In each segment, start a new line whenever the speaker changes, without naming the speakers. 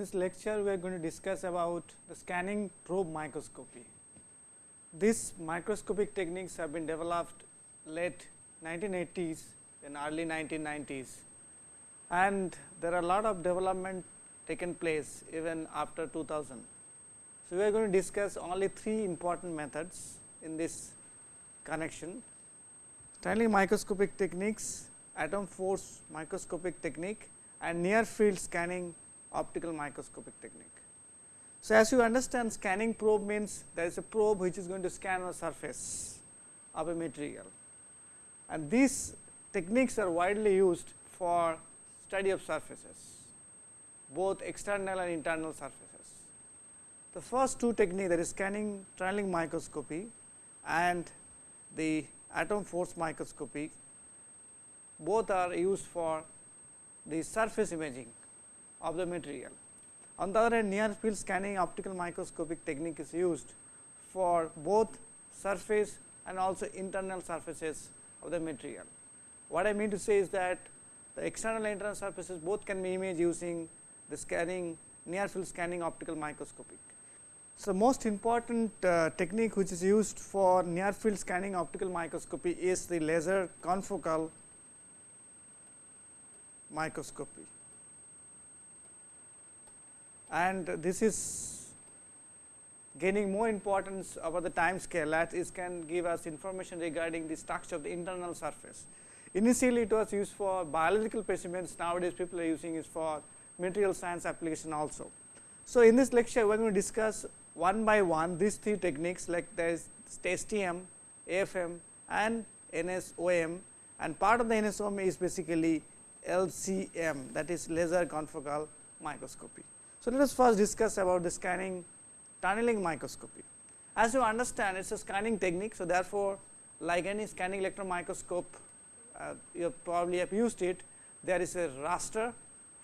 This lecture we are going to discuss about the scanning probe microscopy. These microscopic techniques have been developed late 1980s and early 1990s and there are a lot of development taken place even after 2000. So, we are going to discuss only three important methods in this connection tunneling microscopic techniques, atom force microscopic technique and near field scanning optical microscopic technique. So, as you understand scanning probe means there is a probe which is going to scan the surface of a material and these techniques are widely used for study of surfaces both external and internal surfaces. The first two technique that is scanning tunneling microscopy and the atom force microscopy both are used for the surface imaging of the material. On the other hand near field scanning optical microscopic technique is used for both surface and also internal surfaces of the material. What I mean to say is that the external and internal surfaces both can be imaged using the scanning near field scanning optical microscopic. So, most important uh, technique which is used for near field scanning optical microscopy is the laser confocal microscopy and this is gaining more importance over the time scale as it can give us information regarding the structure of the internal surface. Initially it was used for biological specimens, nowadays people are using it for material science application also. So, in this lecture we are going to discuss one by one these three techniques like there is STM, AFM and NSOM and part of the NSOM is basically LCM that is laser confocal microscopy. So, let us first discuss about the scanning tunneling microscopy. As you understand it is a scanning technique. So, therefore, like any scanning electron microscope uh, you probably have used it there is a raster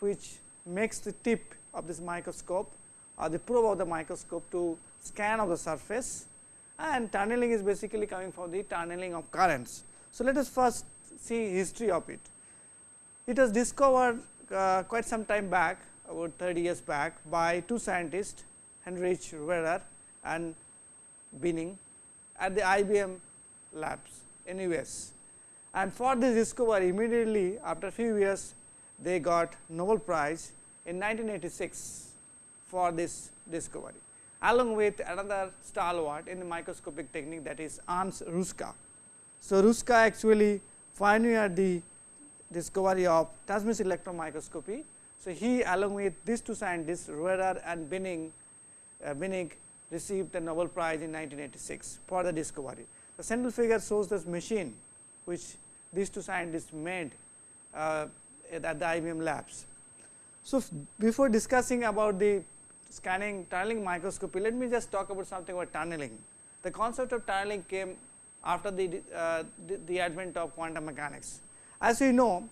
which makes the tip of this microscope or the probe of the microscope to scan of the surface and tunneling is basically coming from the tunneling of currents. So, let us first see history of it. It was discovered uh, quite some time back about 30 years back by two scientists Heinrich Rohrer and Binnig at the IBM labs in US. And for this discovery immediately after few years they got Nobel prize in 1986 for this discovery along with another stalwart in the microscopic technique that is Ernst Ruska. So, Ruska actually pioneered the discovery of transmission electron microscopy so, he along with these two scientists Rohrer and Binnig, uh, Binnig received the Nobel prize in 1986 for the discovery. The central figure shows this machine which these two scientists made uh, at the IBM labs. So, before discussing about the scanning tunneling microscopy, let me just talk about something about tunneling. The concept of tunneling came after the, uh, the, the advent of quantum mechanics. As we know,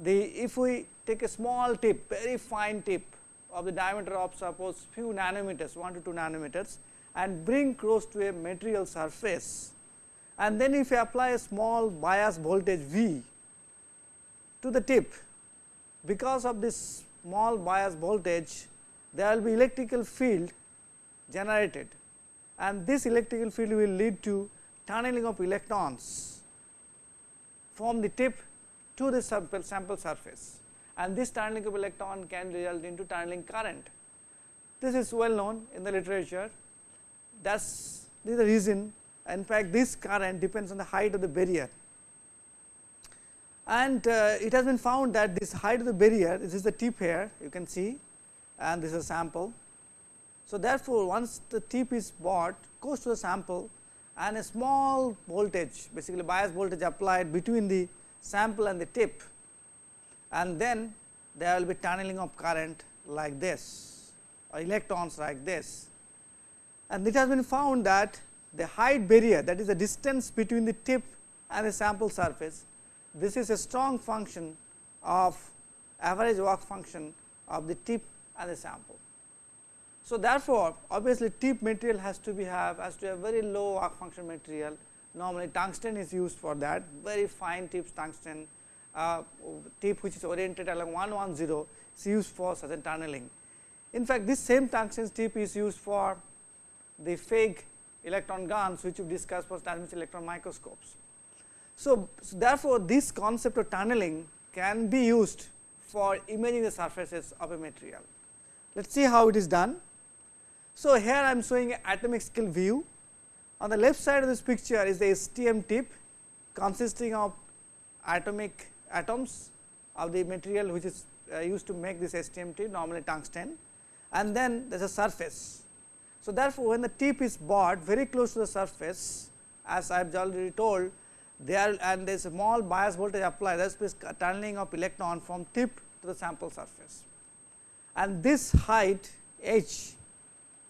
the if we take a small tip very fine tip of the diameter of suppose few nanometers 1 to 2 nanometers and bring close to a material surface. And then if you apply a small bias voltage V to the tip because of this small bias voltage there will be electrical field generated. And this electrical field will lead to tunneling of electrons from the tip to the sample, surface and this tunneling of electron can result into tunneling current. This is well known in the literature that is the reason in fact this current depends on the height of the barrier and uh, it has been found that this height of the barrier this is the tip here you can see and this is a sample. So, therefore, once the tip is brought close to the sample and a small voltage basically bias voltage applied between the sample and the tip and then there will be tunneling of current like this or electrons like this. And it has been found that the height barrier that is the distance between the tip and the sample surface, this is a strong function of average work function of the tip and the sample. So, therefore, obviously tip material has to be have has to have very low work function material normally tungsten is used for that very fine tips tungsten uh, tip which is oriented along 110 is used for a tunneling In fact, this same tungsten tip is used for the fake electron guns which we discussed for transmission electron microscopes. So, so, therefore, this concept of tunneling can be used for imaging the surfaces of a material. Let us see how it is done. So, here I am showing an atomic scale view. On the left side of this picture is the STM tip consisting of atomic atoms of the material which is uh, used to make this STM tip normally tungsten and then there is a surface. So, therefore, when the tip is brought very close to the surface as I have already told there and there is a small bias voltage applied that is tunneling of electron from tip to the sample surface. And this height h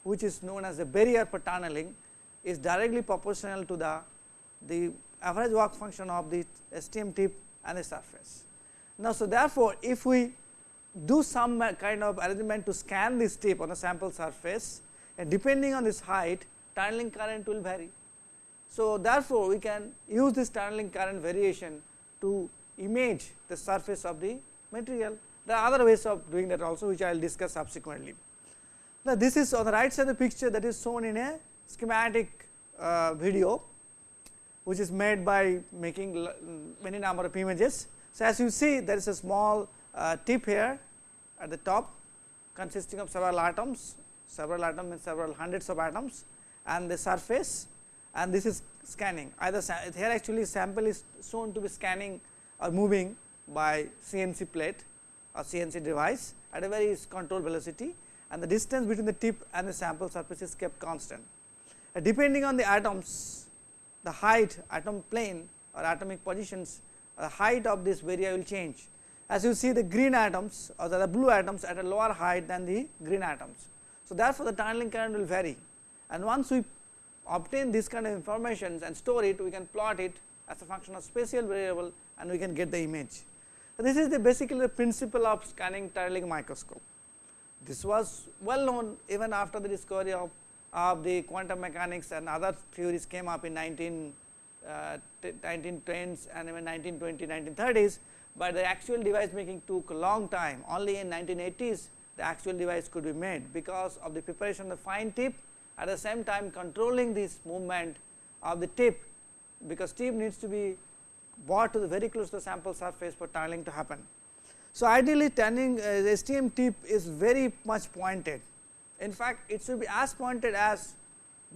which is known as the barrier for tunneling is directly proportional to the, the average work function of the STM tip and the surface. Now, so therefore, if we do some uh, kind of arrangement to scan this tip on the sample surface and depending on this height tunneling current will vary. So, therefore, we can use this tunneling current variation to image the surface of the material. There are other ways of doing that also which I will discuss subsequently. Now, this is on the right side of the picture that is shown in a schematic uh, video which is made by making many number of images. So, as you see there is a small uh, tip here at the top consisting of several atoms, several atoms means several hundreds of atoms and the surface and this is scanning either here actually sample is shown to be scanning or moving by CNC plate or CNC device at a very controlled velocity and the distance between the tip and the sample surface is kept constant. Uh, depending on the atoms, the height atom plane or atomic positions, the height of this area will change. As you see the green atoms or the blue atoms at a lower height than the green atoms. So, therefore, the tunneling current will vary and once we obtain this kind of information and store it, we can plot it as a function of spatial variable and we can get the image. So, this is the basically the principle of scanning tunneling microscope. This was well known even after the discovery of, of the quantum mechanics and other theories came up in 19, uh, 1910s and even 1920, 1930s, but the actual device making took a long time only in 1980s the actual device could be made because of the preparation of the fine tip at the same time controlling this movement of the tip because tip needs to be brought to the very close to the sample surface for tunneling to happen. So, ideally turning uh, STM tip is very much pointed. In fact, it should be as pointed as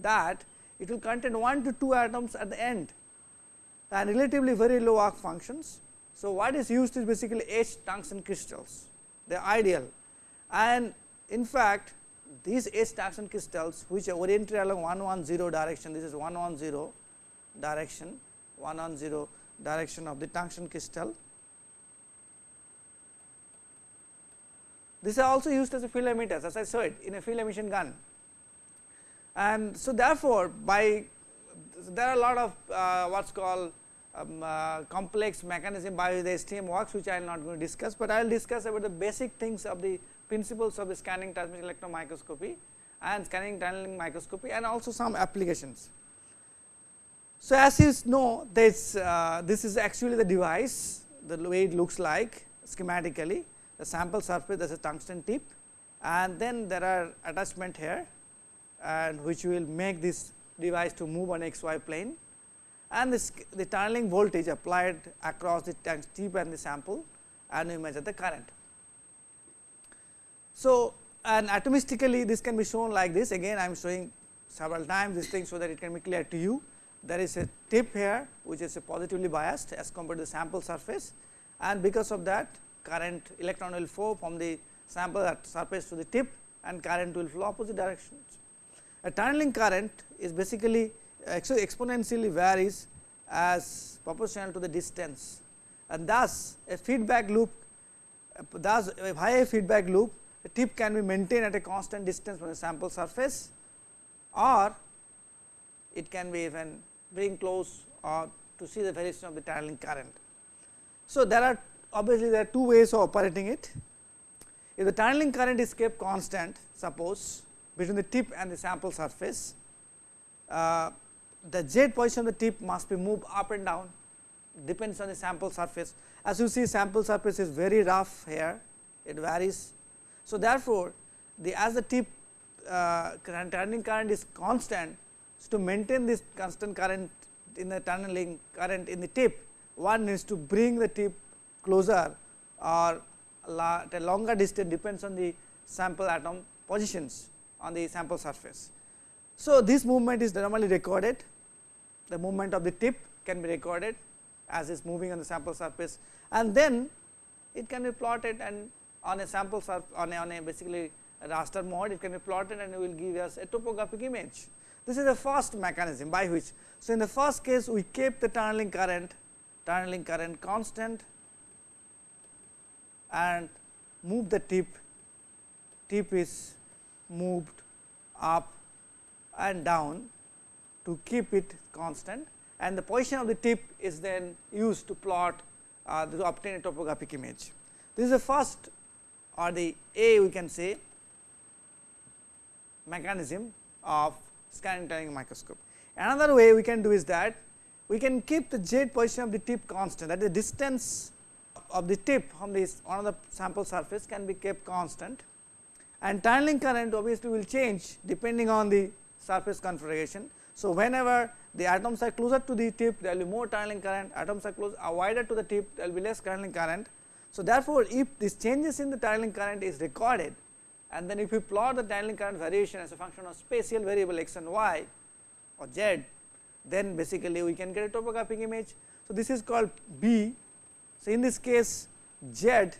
that it will contain 1 to 2 atoms at the end and relatively very low arc functions. So, what is used is basically H tungsten crystals, they are ideal and in fact, these H tungsten crystals which are oriented along 110 direction, this is 110 direction, 110 direction of the tungsten crystal This is also used as a field emitters as I said in a field emission gun. And so, therefore, by there are a lot of uh, what is called um, uh, complex mechanism by which the STM works which I am not going to discuss, but I will discuss about the basic things of the principles of the scanning transmission electron microscopy and scanning tunneling microscopy and also some applications. So, as you know this, uh, this is actually the device the way it looks like schematically the sample surface there is a tungsten tip and then there are attachment here and which will make this device to move on xy plane and this the tunneling voltage applied across the tip and the sample and we measure the current. So, and atomistically this can be shown like this again I am showing several times this thing so that it can be clear to you. There is a tip here which is positively biased as compared to the sample surface and because of that current electron will flow from the sample at surface to the tip and current will flow opposite directions. A tunneling current is basically exponentially varies as proportional to the distance and thus a feedback loop thus via a feedback loop a tip can be maintained at a constant distance from the sample surface or it can be even bring close or to see the variation of the tunneling current. So, there are obviously there are two ways of operating it. If the tunneling current is kept constant suppose between the tip and the sample surface, uh, the z position of the tip must be moved up and down depends on the sample surface. As you see sample surface is very rough here, it varies. So, therefore, the as the tip uh, turning current is constant. So, to maintain this constant current in the tunneling current in the tip, one needs to bring the tip closer or at a longer distance depends on the sample atom positions on the sample surface. So, this movement is normally recorded, the movement of the tip can be recorded as it is moving on the sample surface and then it can be plotted and on a sample on a, on a basically raster mode it can be plotted and it will give us a topographic image. This is the first mechanism by which. So, in the first case we kept the tunneling current tunneling current constant and move the tip, tip is moved up and down to keep it constant and the position of the tip is then used to plot uh, to obtain a topographic image. This is the first or the A we can say mechanism of scanning tunneling microscope. Another way we can do is that we can keep the z position of the tip constant that is the distance of the tip from this on the sample surface can be kept constant and tunneling current obviously will change depending on the surface configuration. So, whenever the atoms are closer to the tip there will be more tunneling current, atoms are close are wider to the tip there will be less tunneling current. So, therefore, if this changes in the tunneling current is recorded and then if you plot the tunneling current variation as a function of spatial variable x and y or z, then basically we can get a topographic image. So, this is called B. So, in this case z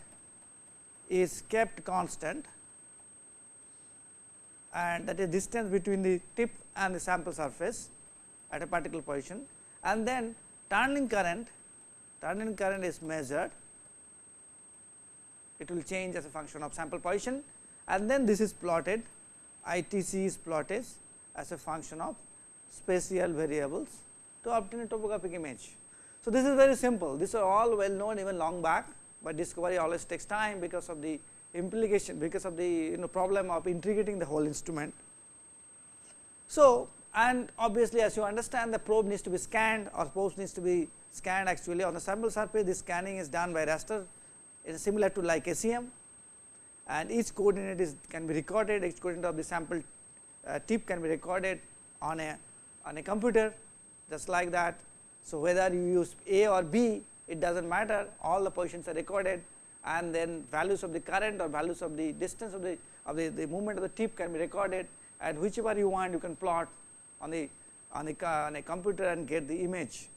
is kept constant and that is distance between the tip and the sample surface at a particular position. And then tunneling current, tunneling current is measured, it will change as a function of sample position. And then this is plotted, ITC is plotted as a function of spatial variables to obtain a topographic image. So, this is very simple, these are all well known even long back, but discovery always takes time because of the implication because of the you know problem of integrating the whole instrument. So, and obviously as you understand the probe needs to be scanned or probe needs to be scanned actually on the sample surface. This scanning is done by raster. It is similar to like SEM and each coordinate is can be recorded. Each coordinate of the sample uh, tip can be recorded on a on a computer just like that. So, whether you use A or B it does not matter all the positions are recorded and then values of the current or values of the distance of the of the, the movement of the tip can be recorded and whichever you want you can plot on the on the on a computer and get the image.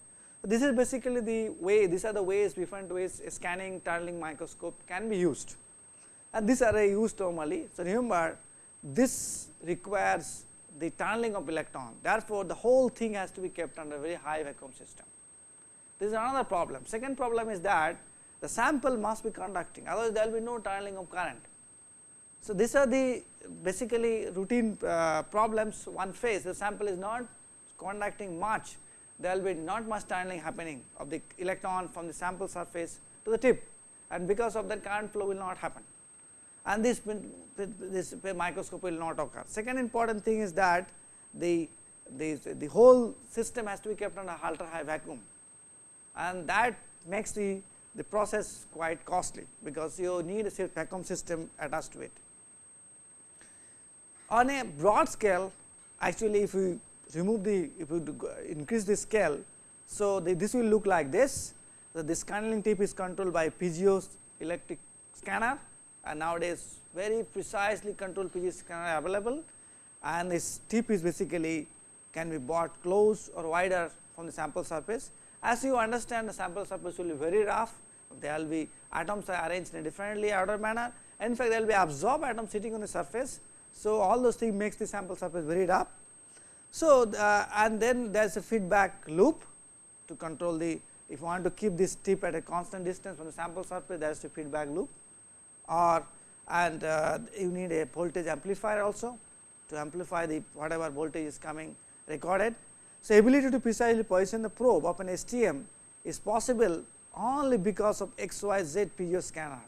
This is basically the way these are the ways different ways scanning tunneling microscope can be used and these are used normally. So, remember this requires the tunneling of electron therefore, the whole thing has to be kept under very high vacuum system. This is another problem. Second problem is that the sample must be conducting otherwise there will be no tunneling of current. So, these are the basically routine uh, problems one face the sample is not conducting much there will be not much tunneling happening of the electron from the sample surface to the tip and because of that current flow will not happen and this this microscope will not occur. Second important thing is that the the, the whole system has to be kept under ultra high vacuum and that makes the the process quite costly because you need a vacuum system attached to it. On a broad scale actually if we remove the if we increase the scale. So, the, this will look like this. So, this scanning tip is controlled by PGO electric scanner and nowadays very precisely controlled piezo scanner available and this tip is basically can be bought close or wider from the sample surface. As you understand the sample surface will be very rough, there will be atoms are arranged in a differently ordered manner. In fact, there will be absorbed atoms sitting on the surface. So, all those things makes the sample surface very rough. So, uh, and then there is a feedback loop to control the if you want to keep this tip at a constant distance from the sample surface there is a feedback loop or and uh, you need a voltage amplifier also to amplify the whatever voltage is coming recorded. So, ability to precisely position the probe of an STM is possible only because of XYZ piezo scanner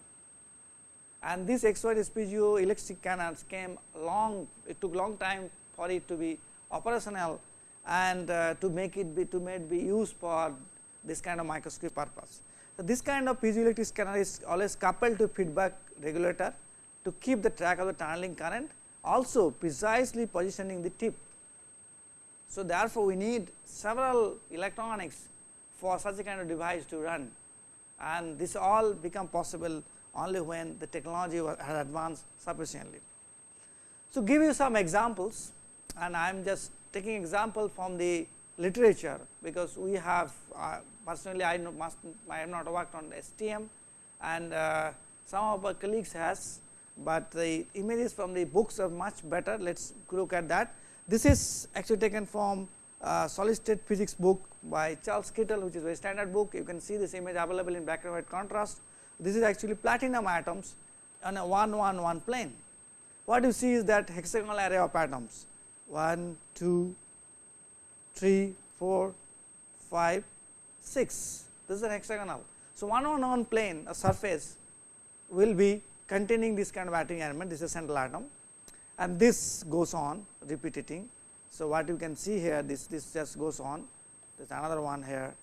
and this XYZ piezoelectric scanners came long it took long time for it to be operational and uh, to make it be to make be used for this kind of microscopic purpose. So, this kind of piezoelectric scanner is always coupled to feedback regulator to keep the track of the tunneling current also precisely positioning the tip. So, therefore, we need several electronics for such a kind of device to run and this all become possible only when the technology has advanced sufficiently. So, give you some examples and I am just taking example from the literature, because we have uh, personally I must I have not worked on STM and uh, some of our colleagues has, but the images from the books are much better. Let us look at that. This is actually taken from uh, solid state physics book by Charles Kittel, which is a very standard book. You can see this image available in black and white contrast. This is actually platinum atoms on a 1 1 1 plane. What you see is that hexagonal array of atoms 1, 2, 3, 4, 5, 6. This is an hexagonal. So, one on one plane a surface will be containing this kind of atomic element this is central atom and this goes on repeating. So, what you can see here this this just goes on there is another one here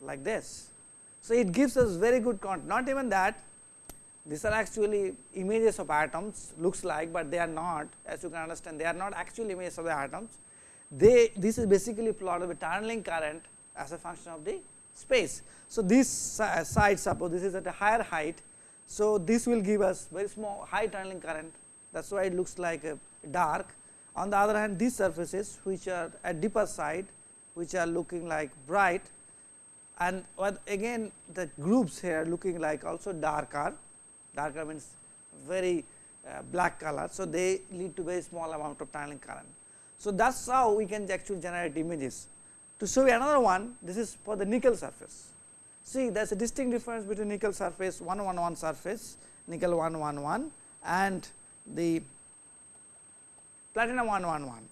like this. So, it gives us very good content not even that these are actually images of atoms looks like, but they are not as you can understand they are not actual images of the atoms. They this is basically plotted with tunneling current as a function of the space. So, this side suppose this is at a higher height. So, this will give us very small high tunneling current that is why it looks like a dark. On the other hand these surfaces which are at deeper side which are looking like bright and again the groups here looking like also darker darker means very uh, black color. So, they lead to very small amount of tunneling current. So, that is how we can actually generate images. To show you another one, this is for the nickel surface. See, there is a distinct difference between nickel surface 111 surface, nickel 111 and the platinum 111.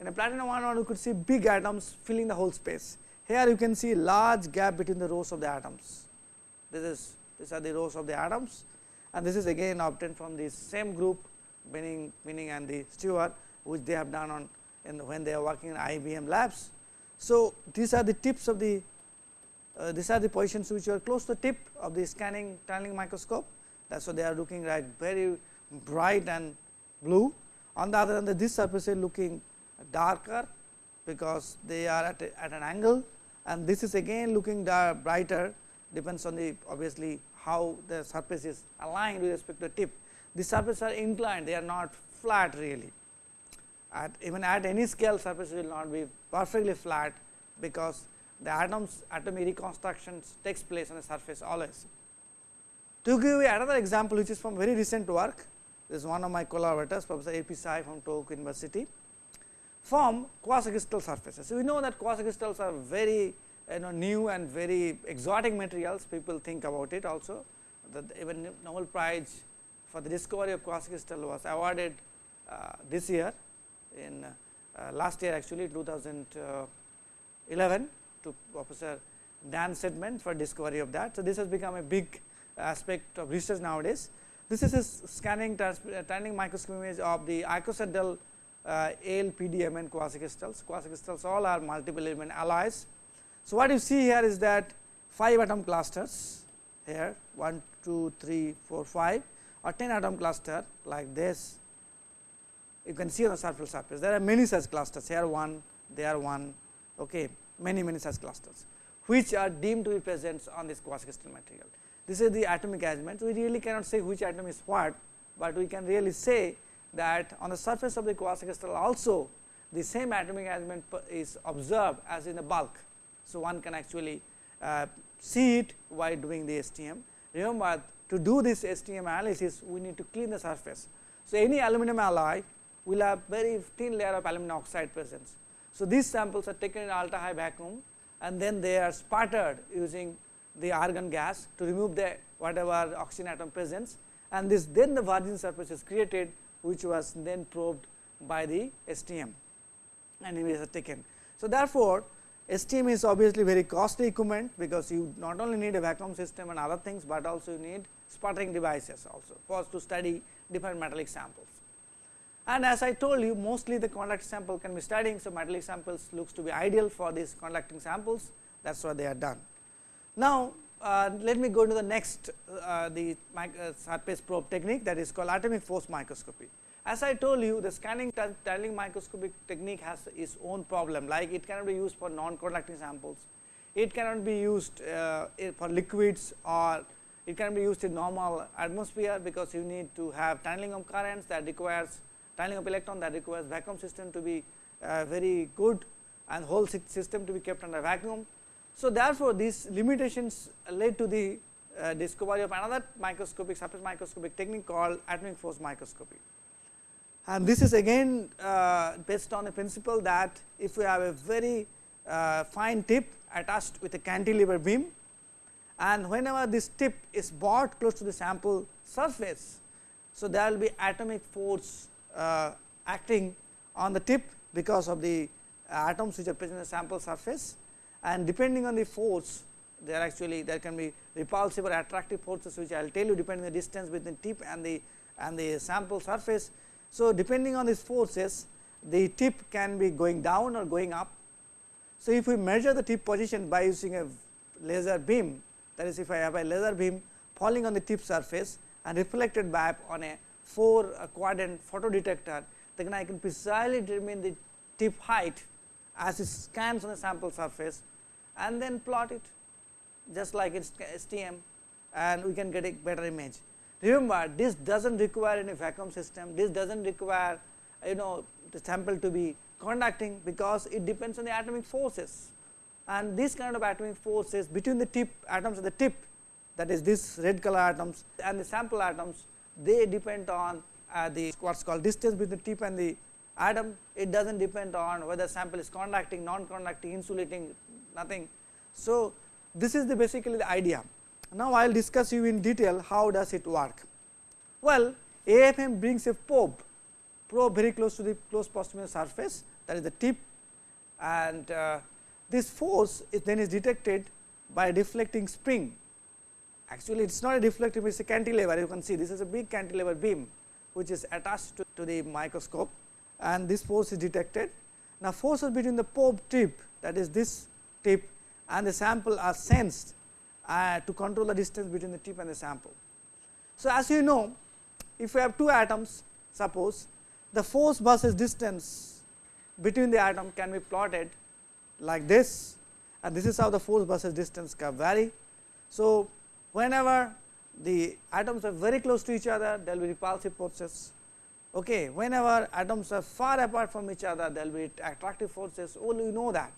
In a platinum 111, you could see big atoms filling the whole space. Here you can see large gap between the rows of the atoms. This is these are the rows of the atoms and this is again obtained from the same group Binnig, Binnig and the Stewart which they have done on in when they are working in IBM labs. So, these are the tips of the uh, these are the positions which are close to the tip of the scanning tunneling microscope that is why they are looking like very bright and blue. On the other hand this surface is looking darker because they are at, a, at an angle and this is again looking brighter depends on the obviously how the surface is aligned with respect to the tip. The surfaces are inclined, they are not flat really. At even at any scale surface will not be perfectly flat, because the atoms atomic reconstructions takes place on the surface always. To give you another example which is from very recent work, this is one of my collaborators Professor A. P. Tsai from Tohoku University from quasi-crystal surfaces. So, we know that quasi-crystals are very you know new and very exotic materials people think about it also that even Nobel Prize for the discovery of quasi crystal was awarded uh, this year in uh, last year actually 2011 to Professor Dan Shechtman for discovery of that. So, this has become a big aspect of research nowadays. This is a scanning tunneling microscope image of the icosahedral uh, quasi crystals. Quasi crystals all are multiple element alloys so, what you see here is that 5 atom clusters here 1, 2, 3, 4, 5 or 10 atom cluster like this you can see on the surface surface. There are many such clusters here 1, there 1, okay, many many such clusters which are deemed to be present on this quasi crystal material. This is the atomic arrangement. We really cannot say which atom is what, but we can really say that on the surface of the quasi crystal also the same atomic arrangement is observed as in the bulk so, one can actually uh, see it while doing the STM. Remember to do this STM analysis we need to clean the surface. So, any aluminum alloy will have very thin layer of aluminum oxide presence. So, these samples are taken in ultra high vacuum and then they are sputtered using the argon gas to remove the whatever oxygen atom presence and this then the virgin surface is created which was then probed by the STM and images are taken. So, therefore, STM is obviously very costly equipment, because you not only need a vacuum system and other things, but also you need sputtering devices also for to study different metallic samples. And as I told you mostly the conducting sample can be studying. So, metallic samples looks to be ideal for these conducting samples that is why they are done. Now, uh, let me go to the next uh, the uh, surface probe technique that is called atomic force microscopy. As I told you the scanning tunneling microscopic technique has its own problem like it cannot be used for non conducting samples, it cannot be used uh, for liquids or it can be used in normal atmosphere because you need to have tunneling of currents that requires tunneling up electron that requires vacuum system to be uh, very good and whole system to be kept under vacuum. So, therefore, these limitations led to the uh, discovery of another microscopic surface microscopic technique called atomic force microscopy. And this is again uh, based on the principle that if we have a very uh, fine tip attached with a cantilever beam and whenever this tip is brought close to the sample surface. So, there will be atomic force Uh, acting on the tip because of the atoms which are present in the sample surface and depending on the force there actually there can be repulsive or attractive forces which I will tell you depending on the distance between tip and the and the sample surface. So, depending on these forces the tip can be going down or going up. So, if we measure the tip position by using a laser beam that is if I have a laser beam falling on the tip surface and reflected back on a 4 uh, quadrant photodetector then I can precisely determine the tip height as it scans on the sample surface and then plot it just like its STM and we can get a better image. Remember this does not require any vacuum system, this does not require you know the sample to be conducting because it depends on the atomic forces and this kind of atomic forces between the tip atoms at the tip that is this red color atoms and the sample atoms they depend on uh, the what is called distance between the tip and the atom it does not depend on whether sample is conducting non conducting insulating nothing. So, this is the basically the idea. Now, I will discuss you in detail how does it work. Well, AFM brings a probe, probe very close to the close proximal surface that is the tip and uh, this force is then is detected by a deflecting spring. Actually, it is not a deflecting, it is a cantilever. You can see this is a big cantilever beam, which is attached to, to the microscope and this force is detected. Now, forces between the probe tip that is this tip and the sample are sensed uh, to control the distance between the tip and the sample. So, as you know if we have two atoms suppose the force versus distance between the atom can be plotted like this and this is how the force versus distance curve vary. So, whenever the atoms are very close to each other there will be repulsive forces okay. whenever atoms are far apart from each other there will be attractive forces all you know that.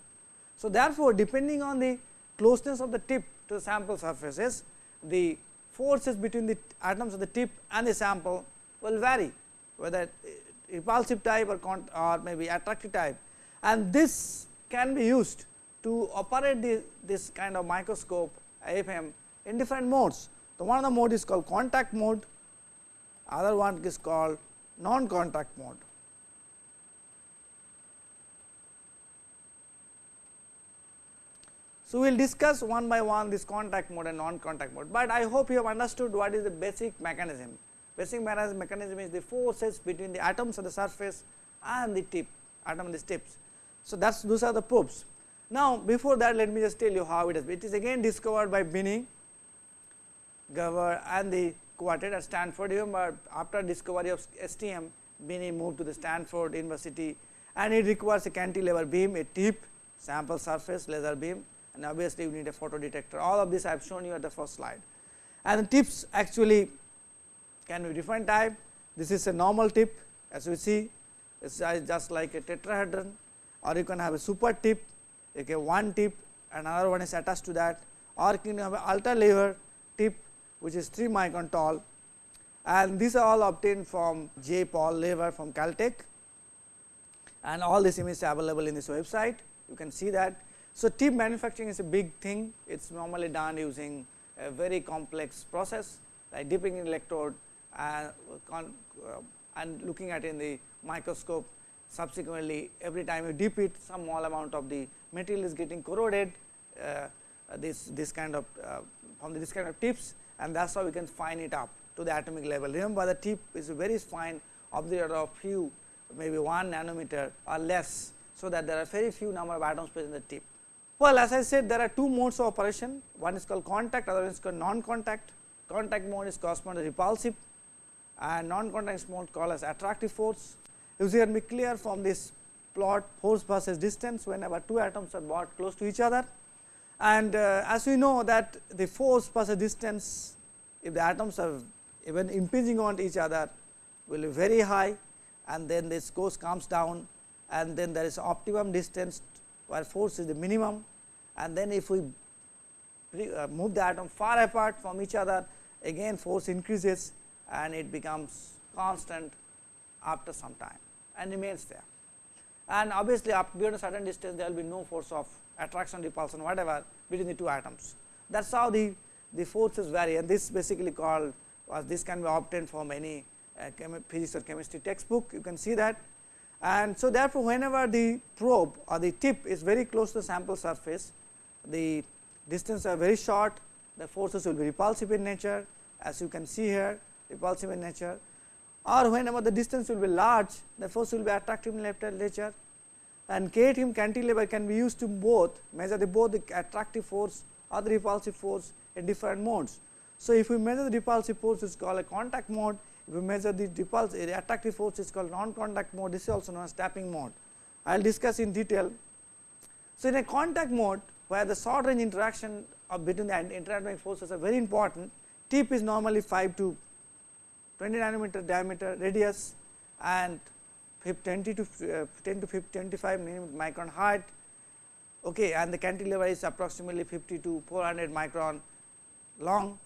So, therefore, depending on the closeness of the tip to the sample surfaces the forces between the atoms of the tip and the sample will vary whether repulsive type or, or maybe attractive type and this can be used to operate the, this kind of microscope AFM in different modes. The one of the mode is called contact mode, other one is called non contact mode. So, we will discuss one by one this contact mode and non contact mode, but I hope you have understood what is the basic mechanism. Basic mechanism is the forces between the atoms on the surface and the tip atom and the tips. So, that is those are the probes. Now, before that let me just tell you how it is. It is again discovered by Binnig, And the quartet at Stanford. Remember after discovery of STM, Binnig moved to the Stanford University and it requires a cantilever beam, a tip, sample surface, laser beam and obviously you need a photo detector. All of this I have shown you at the first slide. And the tips actually can be different type. This is a normal tip as we see, it is just like a tetrahedron or you can have a super tip, okay, one tip another one is attached to that or you can have an ultra lever tip which is 3 micron tall. And these are all obtained from J. Paul Lever from Caltech. And all this image are available in this website. You can see that. So, tip manufacturing is a big thing, it is normally done using a very complex process like dipping in electrode and, uh, and looking at in the microscope. Subsequently every time you dip it some small amount of the material is getting corroded. Uh, this, this kind of uh, from this kind of tips and that is how we can fine it up to the atomic level. Remember the tip is very fine of the order of few maybe 1 nanometer or less. So, that there are very few number of atoms present in the tip Well, as I said there are two modes of operation, one is called contact, other one is called non-contact. Contact mode is correspond to repulsive and non-contact mode called as attractive force. You can be clear from this plot force versus distance whenever two atoms are brought close to each other. And uh, as we know that the force versus distance, if the atoms are even impinging on each other will be very high. And then this force comes down. And then there is optimum distance where force is the minimum. And then if we uh, move the atom far apart from each other again force increases and it becomes constant after some time and remains there. And obviously, up beyond a certain distance there will be no force of attraction repulsion whatever between the two atoms. That is how the, the forces vary. And this basically called was this can be obtained from any uh, physics or chemistry textbook. You can see that. And so, therefore, whenever the probe or the tip is very close to the sample surface the distance are very short. The forces will be repulsive in nature. As you can see here repulsive in nature or whenever the distance will be large the force will be attractive in nature and K cantilever can be used to both measure the both the attractive force or the repulsive force in different modes. So, if we measure the repulsive force it is called a contact mode, if we measure the repulsive the attractive force is called non contact mode this is also known as tapping mode. I will discuss in detail. So, in a contact mode where the short range interaction between the interacting forces are very important, tip is normally 5 to 20 nanometer diameter radius and 20 to uh, 10 to 50, 25 micron height. Okay, and the cantilever is approximately 50 to 400 micron long.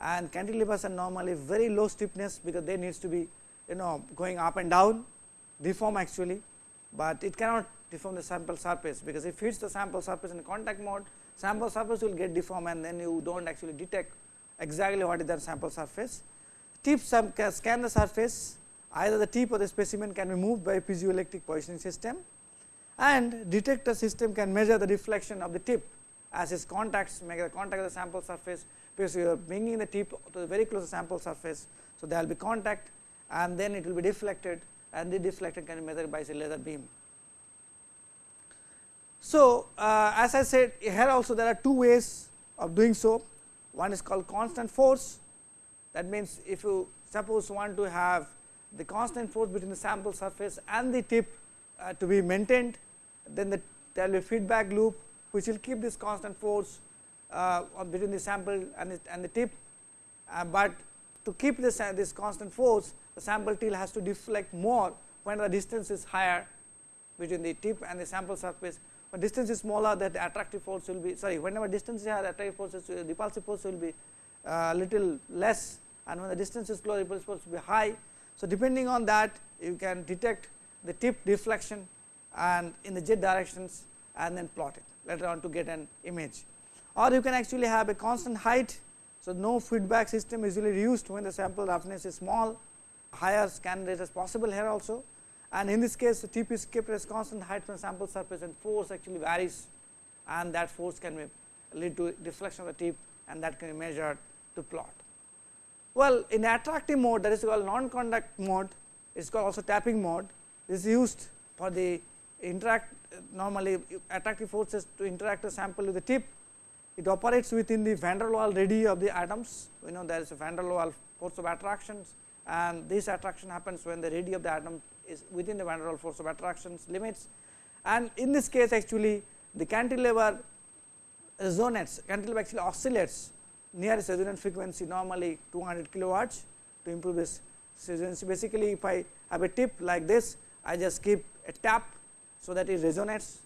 And cantilevers are normally very low stiffness because they needs to be you know going up and down deform actually, but it cannot deform the sample surface because if it hits the sample surface in contact mode sample surface will get deformed and then you do not actually detect exactly what is that sample surface. Tip some scan the surface either the tip or the specimen can be moved by piezoelectric positioning system and detector system can measure the deflection of the tip as its contacts make the contact of the sample surface because you are bringing the tip to the very close sample surface. So, there will be contact and then it will be deflected and the deflected can be measured by a laser beam. So, uh, as I said here also there are two ways of doing so one is called constant force that means if you suppose want to have the constant force between the sample surface and the tip uh, to be maintained, then the, there will be feedback loop which will keep this constant force uh, between the sample and the, and the tip, uh, but to keep this, uh, this constant force the sample till has to deflect more when the distance is higher between the tip and the sample surface. When distance is smaller that the attractive force will be sorry whenever distance is higher attractive force uh, repulsive force will be uh, little less and when the distance is close repulsive supposed to be high. So, depending on that you can detect the tip deflection and in the z directions and then plot it later on to get an image. Or you can actually have a constant height. So, no feedback system is usually used when the sample roughness is small. Higher scan rate as possible here also. And in this case the tip is kept as constant height from sample surface and force actually varies. And that force can lead to deflection of the tip and that can be measured to plot. Well, in attractive mode that is called non contact mode, it is called also tapping mode. This is used for the interact normally attractive forces to interact a sample with the tip. It operates within the van der Waals radii of the atoms. We know there is a van der Waals force of attractions and this attraction happens when the radii of the atom is within the van der Waals force of attractions limits. And in this case actually the cantilever resonates, cantilever actually oscillates nearest resonant frequency normally 200 kilowatts to improve this resonancy. Basically, if I have a tip like this, I just keep a tap so that it resonates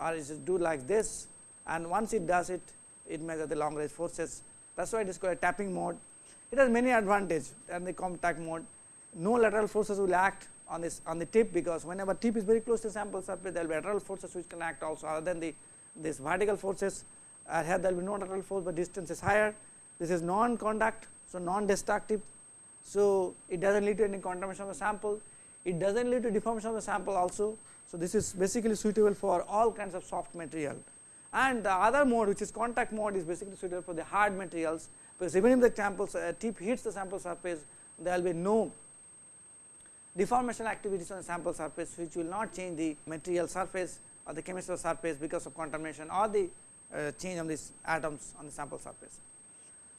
or it just do like this and once it does it, it measures the long range forces. That is why it is called a tapping mode. It has many advantages than the contact mode. No lateral forces will act on this on the tip because whenever tip is very close to sample surface, there will be lateral forces which can act also other than the this vertical forces uh, here there will be no lateral force, but distance is higher. This is non contact, so non destructive. So, it does not lead to any contamination of the sample, it does not lead to deformation of the sample also. So, this is basically suitable for all kinds of soft material and the other mode which is contact mode is basically suitable for the hard materials, because even if the sample uh, tip hits the sample surface there will be no deformation activities on the sample surface which will not change the material surface or the the surface because of contamination or the change of these atoms on the sample surface.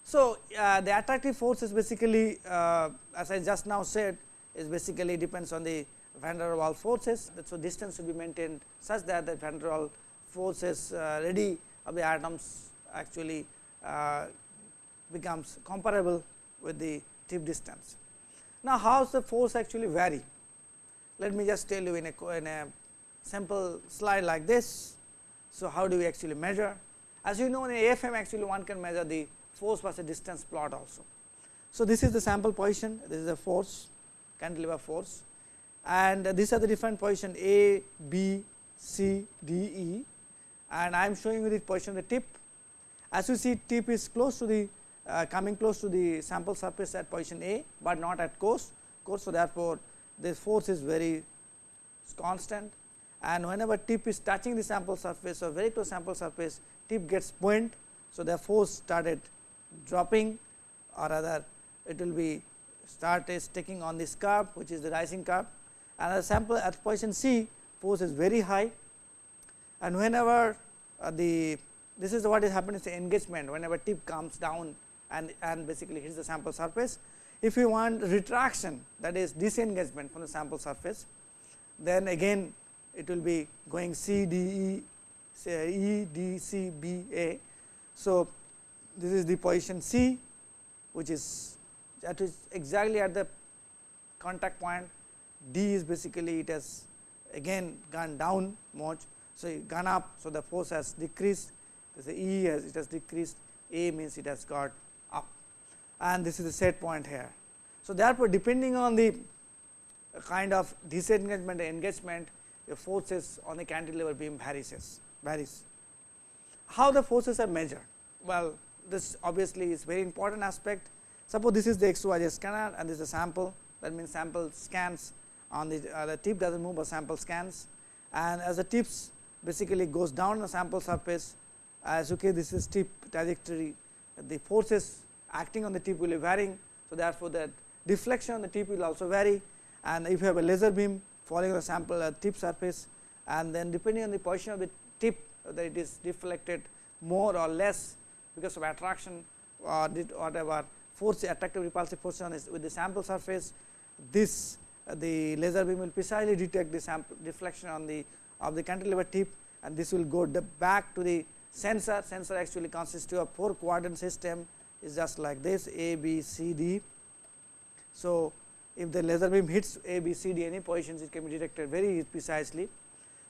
So, uh, the attractive force is basically uh, as I just now said is basically depends on the van der Waals forces. So, distance should be maintained such that the van der Waals forces uh, ready of the atoms actually uh, becomes comparable with the tip distance. Now, how does the force actually vary? Let me just tell you in a, in a simple slide like this. So, how do we actually measure? As you know in AFM actually one can measure the force versus distance plot also. So, this is the sample position, this is the force cantilever force and these are the different position A, B, C, D, E and I am showing you the position the tip. As you see tip is close to the uh, coming close to the sample surface at position A, but not at course, course. So, therefore, this force is very constant and whenever tip is touching the sample surface or very close sample surface tip gets buoyant. So, the force started dropping or rather it will be start is taking on this curve which is the rising curve and the sample at position C force is very high and whenever uh, the this is what is happening is the engagement whenever tip comes down and, and basically hits the sample surface. If you want retraction that is disengagement from the sample surface then again it will be going C D E say E D C B A. So, this is the position C which is that is exactly at the contact point D is basically it has again gone down much. So, gone up. So, the force has decreased the E has it has decreased A means it has got up and this is the set point here. So, therefore, depending on the kind of disengagement engagement the forces on the cantilever beam varies varies. How the forces are measured? Well, this obviously is very important aspect. Suppose this is the XYZ scanner and this is a sample that means sample scans on the, uh, the tip does not move but sample scans and as the tips basically goes down the sample surface as okay this is tip trajectory the forces acting on the tip will be varying. So, therefore, that deflection on the tip will also vary and if you have a laser beam on the sample uh, tip surface and then depending on the position of the tip that it is deflected more or less because of attraction or whatever force attractive repulsive force on with the sample surface this uh, the laser beam will precisely detect the sample deflection on the of the cantilever tip and this will go back to the sensor sensor actually consists of four quadrant system is just like this A B C D. So, if the laser beam hits A B C D any positions it can be detected very precisely.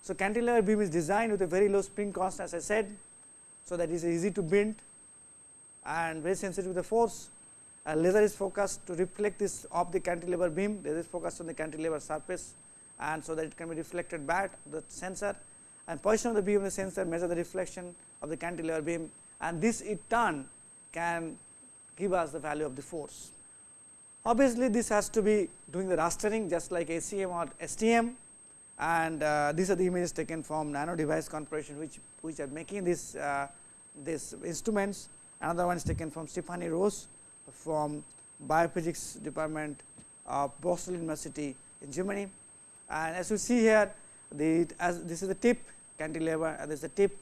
So, cantilever beam is designed with a very low spring constant as I said. So, that is easy to bend and very sensitive to the force. A laser is focused to reflect this off the cantilever beam, laser is focused on the cantilever surface and so that it can be reflected back the sensor and position of the beam of the sensor measure the reflection of the cantilever beam and this in turn can give us the value of the force. Obviously, this has to be doing the rastering just like ACM or STM and uh, these are the images taken from Nano Device Corporation which, which are making this, uh, these instruments. Another one is taken from Stephanie Rose from Biophysics department of Boston University in Germany. And as you see here, the as this is the tip cantilever and this is the tip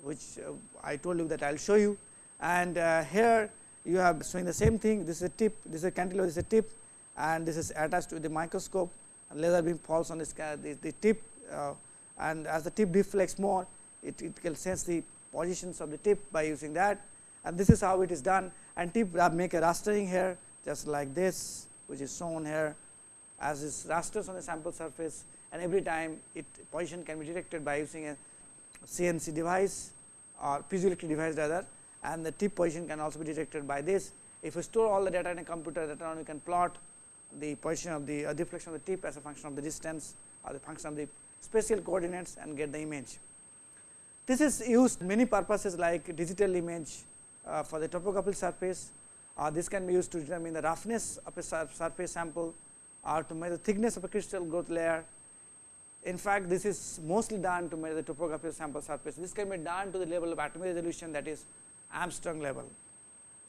which uh, I told you that I will show you. And uh, here you have showing the same thing, this is a tip, this is a cantilever, this is a tip. And this is attached to the microscope. And laser beam falls on this, the, the tip uh, and as the tip deflects more, it, it can sense the positions of the tip by using that. And this is how it is done. And tip make a rastering here just like this which is shown here. As is rasters on the sample surface and every time it position can be detected by using a CNC device or piezoelectric device rather and the tip position can also be detected by this. If you store all the data in a computer later on you can plot the position of the uh, deflection of the tip as a function of the distance or the function of the spatial coordinates and get the image. This is used many purposes like digital image uh, for the topographical surface or this can be used to determine the roughness of a surface sample or to measure the thickness of a crystal growth layer. In fact, this is mostly done to measure the topographical sample surface. This can be done to the level of atomic resolution that is Angstrom level.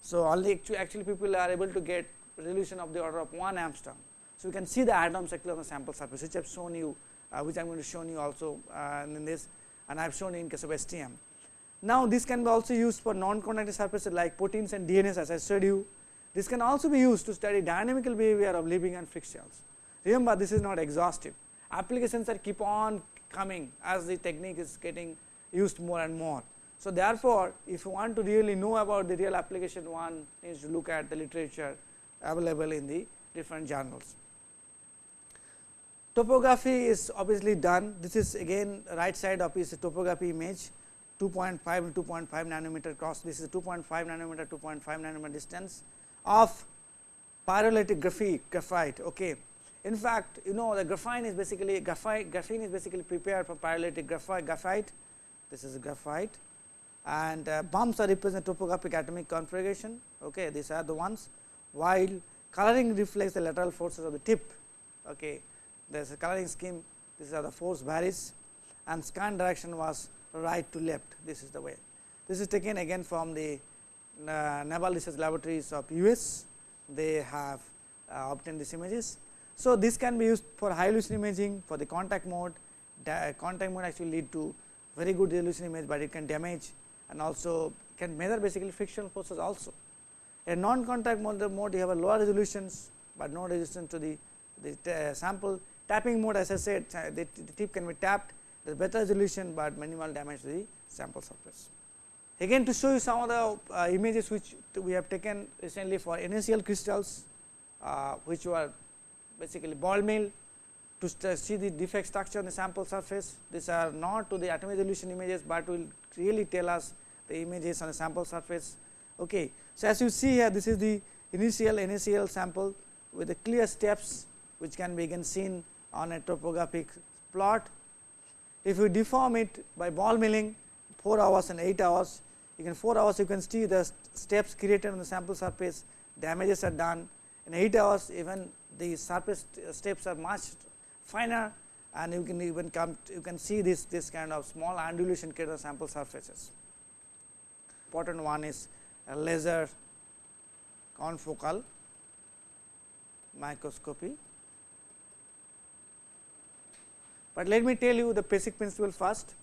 So, only actually, actually people are able to get resolution of the order of 1 Angstrom. So, you can see the atoms actually on the sample surface which I have shown you uh, which I am going to show you also uh, in this and I have shown you in case of STM. Now, this can be also used for non-conductive surfaces like proteins and DNAs as I showed you. This can also be used to study dynamical behavior of living and fixed cells. Remember this is not exhaustive, applications are keep on coming as the technique is getting used more and more. So, therefore, if you want to really know about the real application one needs to look at the literature available in the different journals. Topography is obviously done. This is again right side of is a topography image 2.5 to 2.5 nanometer cross. This is 2.5 nanometer 2.5 nanometer distance of pyrolytic graphite. graphite okay. In fact, you know the graphene is basically graphite graphene is basically prepared for pyrolytic graphite graphite. This is graphite and uh, bumps are represent topographic atomic configuration. Okay, these are the ones while coloring reflects the lateral forces of the tip. Okay, there is a coloring scheme. These are the force varies and scan direction was right to left. This is the way. This is taken again from the uh, Naval Research Laboratories of US. They have uh, obtained these images. So, this can be used for high resolution imaging for the contact mode. contact mode actually lead to very good resolution image, but it can damage and also can measure basically frictional forces also. A non contact mode, mode you have a lower resolutions, but no resistance to the, the uh, sample. Tapping mode as I said the, the tip can be tapped there is better resolution, but minimal damage to the sample surface. Again to show you some of the uh, images which we have taken recently for NaCl crystals, uh, which were basically ball mill to see the defect structure on the sample surface. These are not to the atomic resolution images, but will really tell us the images on the sample surface. Okay. So, as you see here this is the initial NaCl sample with the clear steps which can be again seen on a topographic plot. If you deform it by ball milling 4 hours and 8 hours, you can 4 hours you can see the steps created on the sample surface, damages are done in 8 hours even the surface uh, steps are much finer and you can even come you can see this this kind of small undulation created on sample surfaces. Important one is laser confocal microscopy. But let me tell you the basic principle first.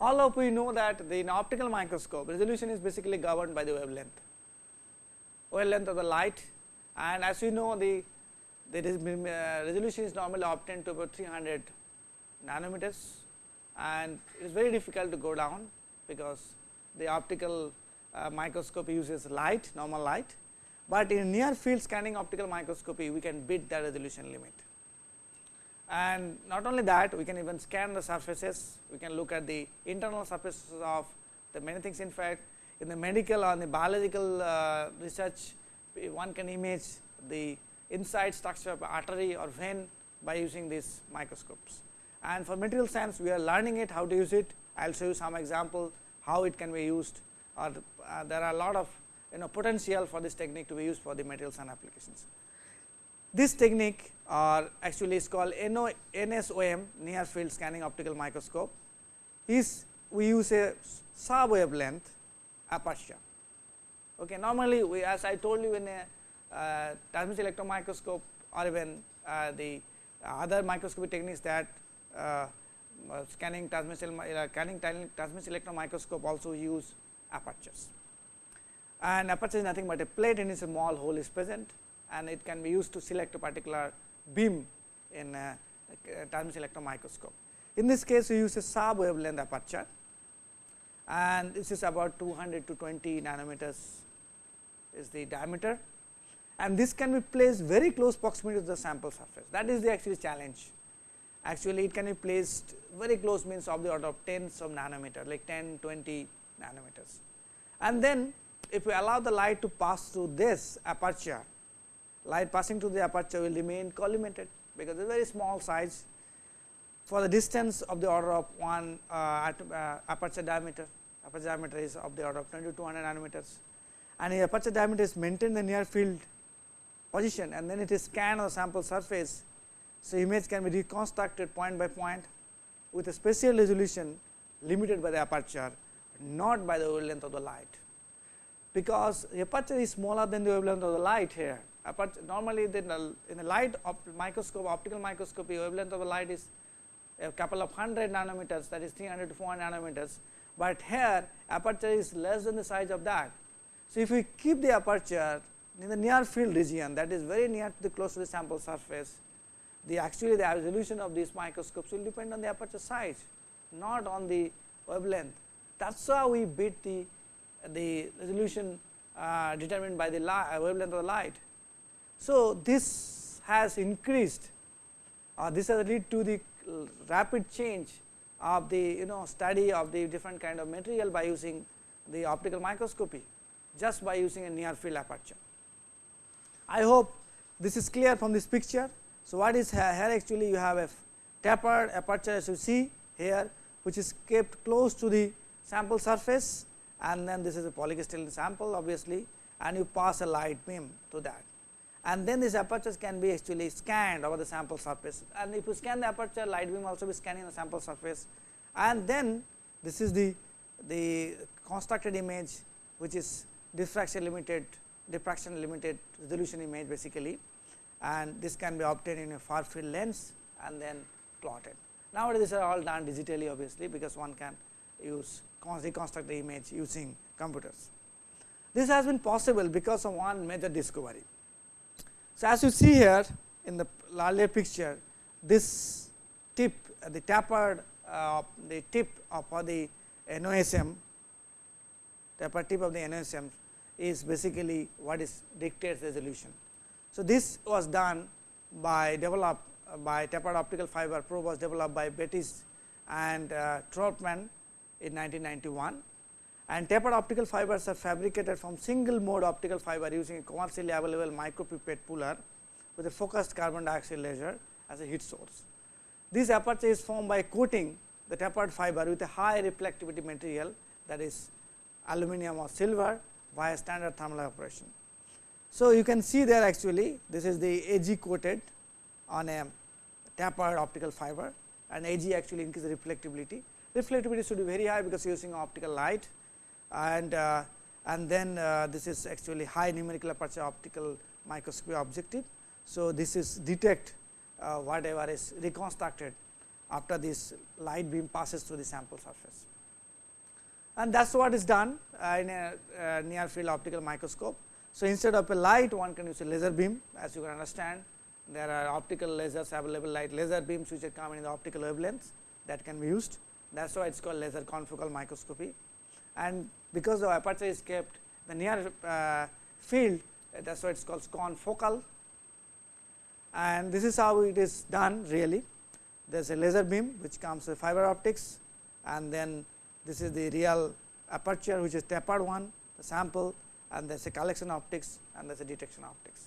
All of we know that the, in optical microscope resolution is basically governed by the wavelength, wavelength of the light and as you know the the uh, resolution is normally obtained to about 300 nanometers and it is very difficult to go down because the optical uh, microscopy uses light normal light, but in near field scanning optical microscopy we can beat the resolution limit. And not only that we can even scan the surfaces, we can look at the internal surfaces of the many things. In fact in the medical or the biological uh, research one can image the inside structure of artery or vein by using these microscopes. And for material science we are learning it how to use it, I will show you some example how it can be used or uh, there are a lot of you know potential for this technique to be used for the materials and applications. This technique or actually is called NO, NSOM near field scanning optical microscope is we use a sub wavelength aperture. Okay. Normally, we as I told you in a uh, transmission electron microscope or even uh, the other microscopy techniques that uh, Uh, scanning transmission uh, scanning transmission electron microscope also use apertures. And aperture is nothing but a plate in which a small hole is present and it can be used to select a particular beam in a, a transmission electron microscope. In this case, we use a sub wavelength aperture and this is about 200 to 20 nanometers is the diameter and this can be placed very close proximity to the sample surface that is the actually challenge. Actually it can be placed very close means of the order of tens of nanometer like 10, 20 nanometers. And then if we allow the light to pass through this aperture, light passing through the aperture will remain collimated because it is very small size for the distance of the order of one uh, uh, aperture diameter, aperture diameter is of the order of 20 to 200 nanometers and the aperture diameter is maintained the near field position and then it is scanned on the sample surface. So, image can be reconstructed point by point with a spatial resolution limited by the aperture not by the wavelength of the light, because the aperture is smaller than the wavelength of the light here. Aperture, normally the, in the light op microscope optical microscopy wavelength of the light is a couple of hundred nanometers that is 300 to 400 nanometers, but here aperture is less than the size of that. So, if we keep the aperture in the near field region that is very near to the close to the sample surface, the actually the resolution of these microscopes will depend on the aperture size, not on the wavelength. That is how we beat the, the resolution uh, determined by the uh, wavelength of the light. So, this has increased uh, this has led to the rapid change of the you know study of the different kind of material by using the optical microscopy just by using a near field aperture. I hope this is clear from this picture. So, what is here, here actually you have a tapered aperture as you see here which is kept close to the sample surface and then this is a polycrystalline sample obviously and you pass a light beam to that. And then these apertures can be actually scanned over the sample surface. And if you scan the aperture light beam also be scanning the sample surface. And then this is the the constructed image which is diffraction limited diffraction limited resolution image basically and this can be obtained in a far field lens and then plotted. Nowadays, these are all done digitally obviously, because one can use reconstruct the image using computers. This has been possible because of one major discovery. So, as you see here in the earlier picture, this tip the tapered uh, the tip of the NSOM tapered tip of the NSOM is basically what is dictates resolution. So, this was done by developed uh, by tapered optical fiber probe was developed by Betzig and uh, Trautman in 1991 and tapered optical fibers are fabricated from single mode optical fiber using a commercially available micropipette puller with a focused carbon dioxide laser as a heat source. This aperture is formed by coating the tapered fiber with a high reflectivity material that is aluminum or silver via standard thermal evaporation. So, you can see there actually this is the AG coated on a tapered optical fiber and AG actually increases reflectivity. Reflectivity should be very high because using optical light and uh, and then uh, this is actually high numerical aperture optical microscopy objective. So, this is detect uh, whatever is reconstructed after this light beam passes through the sample surface and that is what is done in a near field optical microscope. So, instead of a light one can use a laser beam. As you can understand there are optical lasers available light laser beams which are coming in the optical wavelengths that can be used. That is why it is called laser confocal microscopy. And because the aperture is kept the near uh, field that is why it is called confocal and this is how it is done really. There is a laser beam which comes with fiber optics and then this is the real aperture which is tapered one, the sample and there is a collection optics and there is a detection optics.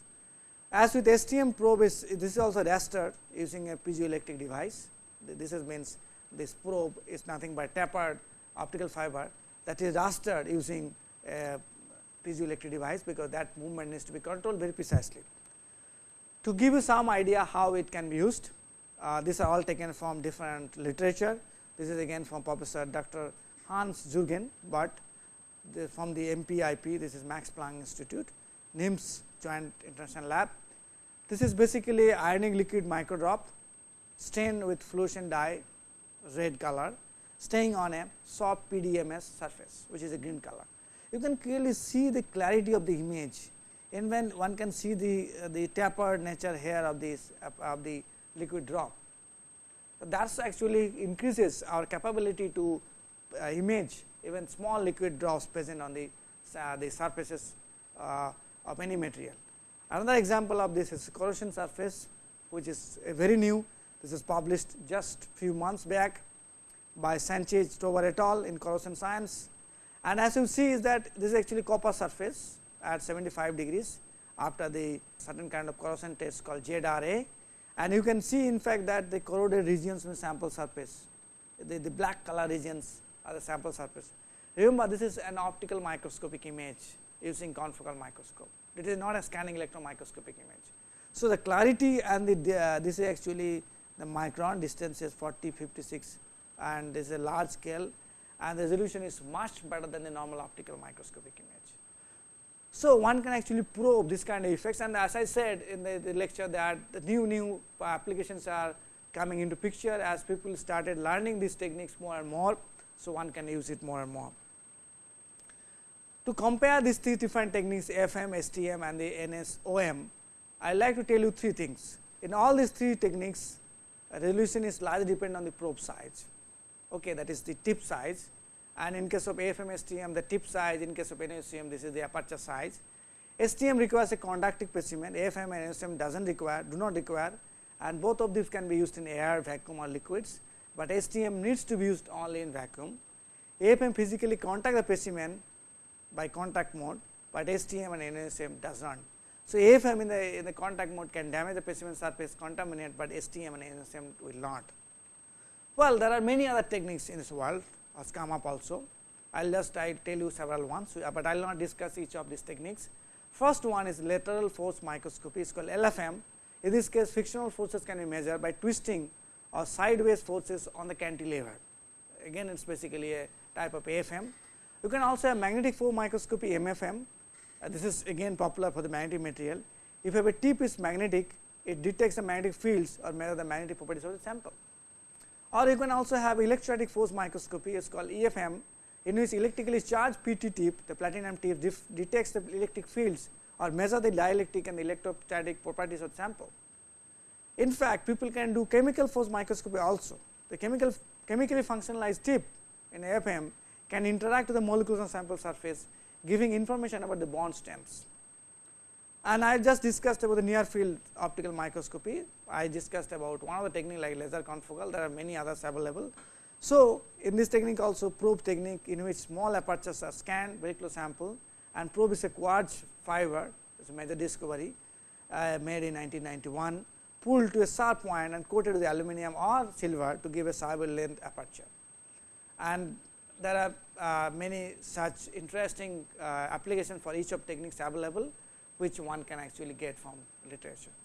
As with STM probe is this is also rastered using a piezoelectric device. This is means this probe is nothing but tapered optical fiber that is rastered using a piezoelectric device because that movement needs to be controlled very precisely. To give you some idea how it can be used, uh, these are all taken from different literature. This is again from Professor Dr. Hans Jürgen, Butt from the MPIP this is Max Planck Institute, NIMS Joint International Lab. This is basically ionic liquid microdrop stained with fluorescent dye red color staying on a soft PDMS surface which is a green color. You can clearly see the clarity of the image and when one can see the, uh, the tapered nature here of this of the liquid drop. That is actually increases our capability to uh, image even small liquid drops present on the, uh, the surfaces uh, of any material. Another example of this is corrosion surface which is very new. This is published just few months back by Sanchez Tovar et al. in corrosion science. And as you see is that this is actually copper surface at 75 degrees after the certain kind of corrosion test called ZRA. And you can see in fact that the corroded regions in the sample surface, the, the black color regions the sample surface. Remember this is an optical microscopic image using confocal microscope. It is not a scanning electron microscopic image. So, the clarity and the uh, this is actually the micron distance is 40 56 and this is a large scale and the resolution is much better than the normal optical microscopic image. So, one can actually probe this kind of effects and as I said in the, the lecture that the new new applications are coming into picture as people started learning these techniques more and more. So, one can use it more and more. To compare these three different techniques FM, STM and the NSOM, I like to tell you three things. In all these three techniques, resolution is largely dependent on the probe size, okay, that is the tip size and in case of AFM STM the tip size, in case of NSOM this is the aperture size. STM requires a conductive specimen, AFM and NSOM does not require, do not require and both of these can be used in air, vacuum or liquids, but STM needs to be used only in vacuum. AFM physically contact the specimen by contact mode, but STM and NSM does not. So, AFM in the, in the contact mode can damage the specimen surface contaminate, but STM and NSM will not. Well, there are many other techniques in this world has come up also. I will just I tell you several ones, uh, but I will not discuss each of these techniques. First one is lateral force microscopy, it is called LFM. In this case, frictional forces can be measured by twisting or sideways forces on the cantilever. Again, it is basically a type of AFM. You can also have magnetic force microscopy MFM. Uh, this is again popular for the magnetic material. If you have a tip is magnetic, it detects the magnetic fields or measure the magnetic properties of the sample. Or you can also have electrostatic force microscopy, it is called EFM, in which electrically charged PT tip, the platinum tip detects the electric fields or measure the dielectric and the electrostatic properties of the sample. In fact, people can do chemical force microscopy also. The chemical chemically functionalized tip in AFM can interact with the molecules on sample surface giving information about the bond stems. And I just discussed about the near field optical microscopy. I discussed about one of the technique like laser confocal, there are many others available. So, in this technique also probe technique in which small apertures are scanned very close sample and probe is a quartz fiber, it is a major discovery uh, made in 1991, pulled to a sharp point and coated with aluminum or silver to give a sub wavelength aperture. And there are uh, many such interesting uh, applications for each of techniques available, which one can actually get from literature.